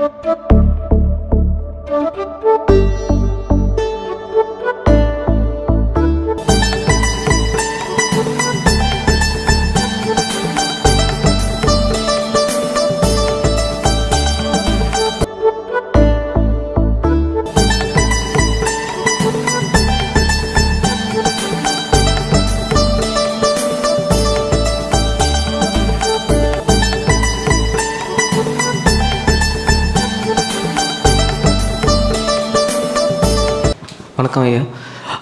Thank you. வணக்கம் ஐயா.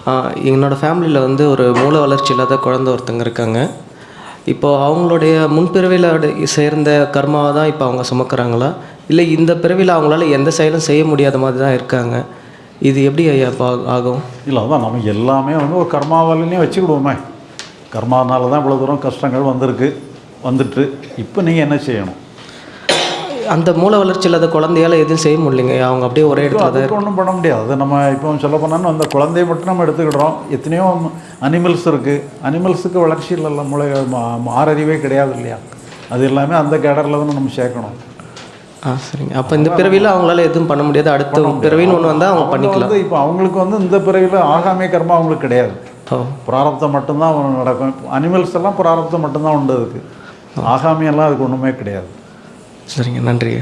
என்னோடய என்னோட ஃபேமிலியில் வந்து ஒரு மூல வளர்ச்சி இல்லாத குழந்தை ஒருத்தங்க இருக்காங்க. இப்போ அவங்களுடைய முன்பிறவியில் சேர்ந்த கர்மாவை தான் இப்போ அவங்க சுமக்கிறாங்களா? இல்லை இந்த பிறவியில் அவங்களால எந்த செயலும் செய்ய முடியாத மாதிரி தான் இருக்காங்க. இது எப்படி ஐயா இப்போ ஆகும்? இல்லை அதான் நம்ம எல்லாமே வந்து ஒரு கர்மாவாலேயே வச்சுக்கிடுவோமே. கர்மானால தான் இவ்வளோ தூரம் கஷ்டங்கள் வந்திருக்கு வந்துட்டு. இப்போ நீங்கள் என்ன செய்யணும்? அந்த மூளை வளர்ச்சி இல்லாத குழந்தையால எதுவும் செய்ய முடியலைங்க. அவங்க அப்படியே ஒரே இடத்துல தான் ஒன்றும் பண்ண முடியாது. அது நம்ம இப்போ சொல்ல போனோம்னா அந்த குழந்தைய மட்டும் நம்ம எடுத்துக்கிடுறோம். எத்தனையோ அனிமல்ஸ் இருக்குது அனிமல்ஸுக்கு வளர்ச்சி இல்லைல்ல மூளை ஆறறிவே கிடையாது இல்லையா? அது எல்லாமே அந்த கேடரில் தான் நம்ம சேர்க்கணும். ஆ சரிங்க. அப்போ இந்த பிறவியில் அவங்களால எதுவும் பண்ண முடியாது. அடுத்த பிறவின்னு ஒன்று வந்தால் அவங்க பண்ணிக்கலாம். இப்போ அவங்களுக்கு வந்து இந்த பிறவியில் ஆகாமிய கர்மா அவங்களுக்கு கிடையாது. பிராரப்தம் மட்டும்தான் நடக்கும். அனிமல்ஸ் எல்லாம் பிராரப்தம் மட்டும்தான் உண்டு அதுக்கு. ஆகாமியெல்லாம் அதுக்கு ஒன்றுமே கிடையாது. சரிங்க நன்றி